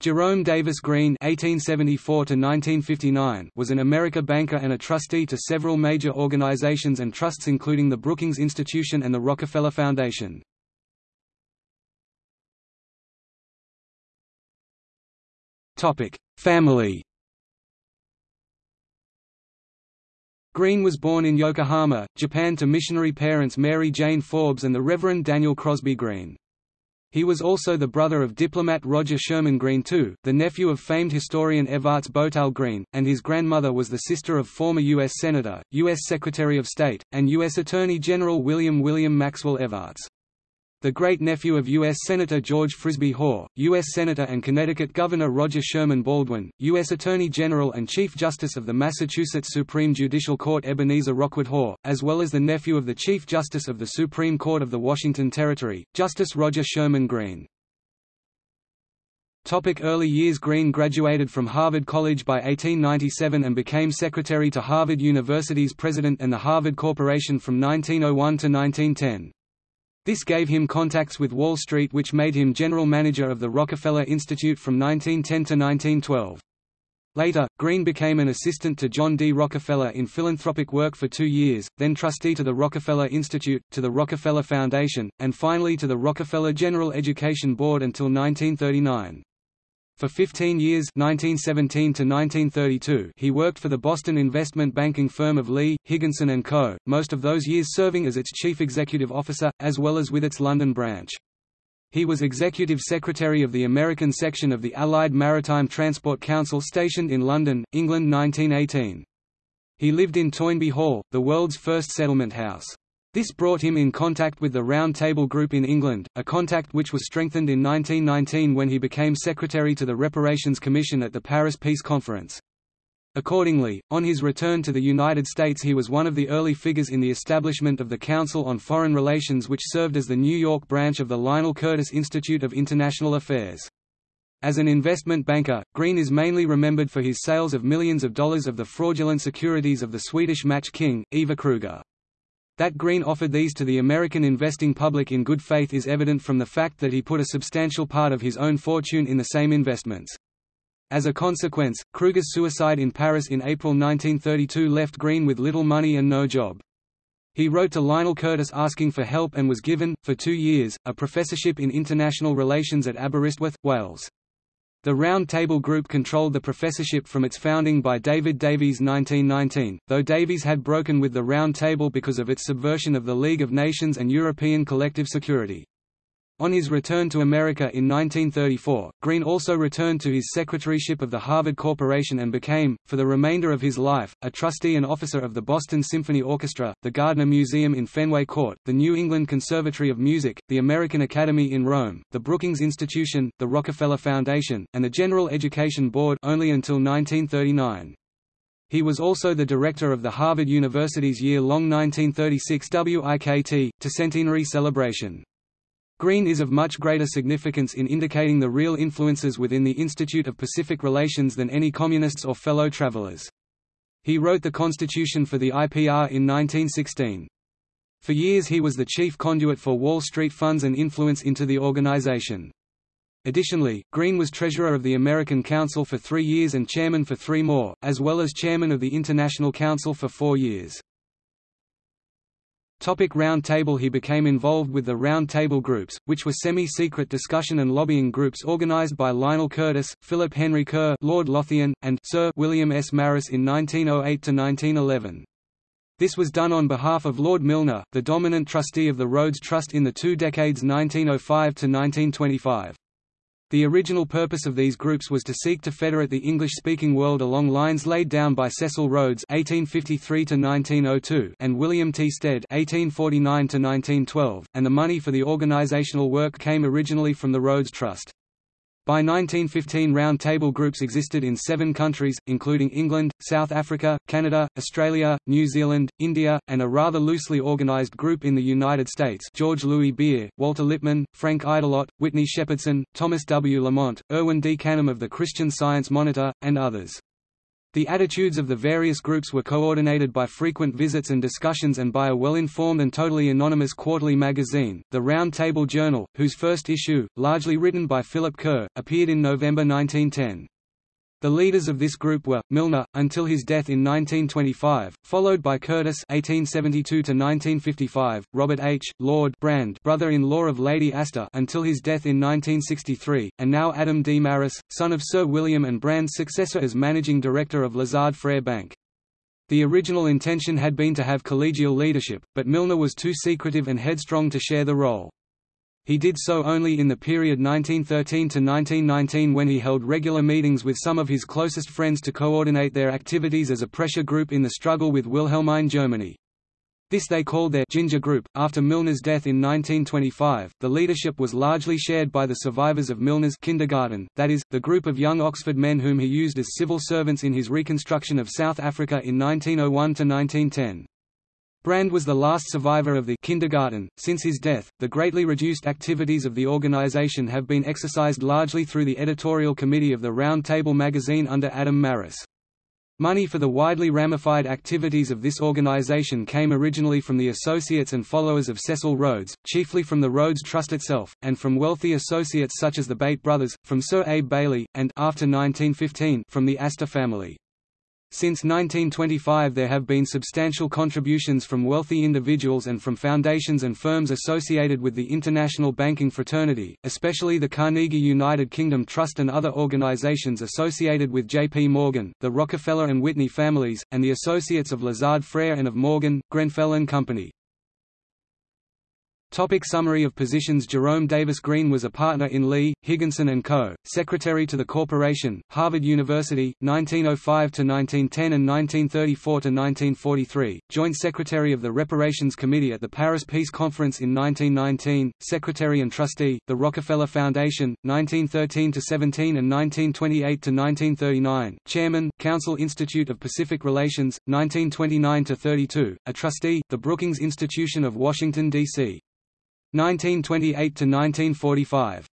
Jerome Davis Green (1874–1959) was an American banker and a trustee to several major organizations and trusts, including the Brookings Institution and the Rockefeller Foundation. Topic: Family. Green was born in Yokohama, Japan to missionary parents Mary Jane Forbes and the Reverend Daniel Crosby Green. He was also the brother of diplomat Roger Sherman Green II, the nephew of famed historian Evarts Boutell Green, and his grandmother was the sister of former U.S. Senator, U.S. Secretary of State, and U.S. Attorney General William William Maxwell Evarts the great-nephew of U.S. Senator George Frisbie Hoar, U.S. Senator and Connecticut Governor Roger Sherman Baldwin, U.S. Attorney General and Chief Justice of the Massachusetts Supreme Judicial Court Ebenezer Rockwood Hoar, as well as the nephew of the Chief Justice of the Supreme Court of the Washington Territory, Justice Roger Sherman Green. Topic early years Green graduated from Harvard College by 1897 and became secretary to Harvard University's president and the Harvard Corporation from 1901 to 1910. This gave him contacts with Wall Street which made him general manager of the Rockefeller Institute from 1910 to 1912. Later, Green became an assistant to John D. Rockefeller in philanthropic work for two years, then trustee to the Rockefeller Institute, to the Rockefeller Foundation, and finally to the Rockefeller General Education Board until 1939. For 15 years 1917 to 1932, he worked for the Boston investment banking firm of Lee, Higginson & Co., most of those years serving as its chief executive officer, as well as with its London branch. He was executive secretary of the American section of the Allied Maritime Transport Council stationed in London, England 1918. He lived in Toynbee Hall, the world's first settlement house. This brought him in contact with the Round Table Group in England, a contact which was strengthened in 1919 when he became secretary to the Reparations Commission at the Paris Peace Conference. Accordingly, on his return to the United States he was one of the early figures in the establishment of the Council on Foreign Relations which served as the New York branch of the Lionel Curtis Institute of International Affairs. As an investment banker, Green is mainly remembered for his sales of millions of dollars of the fraudulent securities of the Swedish match king, Ivar Kreuger. That Green offered these to the American investing public in good faith is evident from the fact that he put a substantial part of his own fortune in the same investments. As a consequence, Kreuger's suicide in Paris in April 1932 left Green with little money and no job. He wrote to Lionel Curtis asking for help and was given, for two years, a professorship in international relations at Aberystwyth, Wales. The Round Table Group controlled the professorship from its founding by David Davies 1919, though Davies had broken with the Round Table because of its subversion of the League of Nations and European collective security. On his return to America in 1934, Green also returned to his secretaryship of the Harvard Corporation and became, for the remainder of his life, a trustee and officer of the Boston Symphony Orchestra, the Gardner Museum in Fenway Court, the New England Conservatory of Music, the American Academy in Rome, the Brookings Institution, the Rockefeller Foundation, and the General Education Board only until 1939. He was also the director of the Harvard University's year-long 1936 WIKT, to centenary celebration. Green is of much greater significance in indicating the real influences within the Institute of Pacific Relations than any communists or fellow travelers. He wrote the constitution for the IPR in 1916. For years he was the chief conduit for Wall Street funds and influence into the organization. Additionally, Green was treasurer of the American Council for three years and chairman for three more, as well as chairman of the International Council for four years. Topic Round Table He became involved with the Round Table Groups, which were semi-secret discussion and lobbying groups organized by Lionel Curtis, Philip Henry Kerr Lord Lothian, and Sir William S. Marris in 1908–1911. This was done on behalf of Lord Milner, the dominant trustee of the Rhodes Trust in the two decades 1905–1925. The original purpose of these groups was to seek to federate the English-speaking world along lines laid down by Cecil Rhodes (1853–1902) and William T. Stead (1849–1912), and the money for the organizational work came originally from the Rhodes Trust. By 1915 round table groups existed in seven countries, including England, South Africa, Canada, Australia, New Zealand, India, and a rather loosely organized group in the United States George Louis Beer, Walter Lippmann, Frank Aydelotte, Whitney Shepardson, Thomas W. Lamont, Erwin D. Canham of the Christian Science Monitor, and others. The attitudes of the various groups were coordinated by frequent visits and discussions and by a well-informed and totally anonymous quarterly magazine, the Round Table Journal, whose first issue, largely written by Philip Kerr, appeared in November 1910. The leaders of this group were Milner until his death in 1925, followed by Curtis (1872–1955), Robert H. Lord Brand, brother-in-law of Lady Astor, until his death in 1963, and now Adam D. Marris, son of Sir William and Brand's successor as managing director of Lazard Frères Bank. The original intention had been to have collegial leadership, but Milner was too secretive and headstrong to share the role. He did so only in the period 1913 to 1919 when he held regular meetings with some of his closest friends to coordinate their activities as a pressure group in the struggle with Wilhelmine Germany. This they called their Ginger Group. After Milner's death in 1925, the leadership was largely shared by the survivors of Milner's kindergarten, that is, the group of young Oxford men whom he used as civil servants in his reconstruction of South Africa in 1901 to 1910. Brand was the last survivor of the kindergarten. Since his death, the greatly reduced activities of the organization have been exercised largely through the editorial committee of the Round Table magazine under Adam Marris. Money for the widely ramified activities of this organization came originally from the associates and followers of Cecil Rhodes, chiefly from the Rhodes Trust itself, and from wealthy associates such as the Bate brothers, from Sir Abe Bailey, and after 1915, from the Astor family. Since 1925 there have been substantial contributions from wealthy individuals and from foundations and firms associated with the international banking fraternity, especially the Carnegie United Kingdom Trust and other organizations associated with J.P. Morgan, the Rockefeller and Whitney families, and the associates of Lazard Frères and of Morgan, Grenfell and Company. Topic summary of positions Jerome Davis Green was a partner in Lee, Higginson & Co., Secretary to the Corporation, Harvard University, 1905–1910 and 1934–1943, Joint Secretary of the Reparations Committee at the Paris Peace Conference in 1919, Secretary and Trustee, the Rockefeller Foundation, 1913–17 and 1928–1939, Chairman, Council Institute of Pacific Relations, 1929–32, a Trustee, the Brookings Institution of Washington, D.C. 1928 to 1945.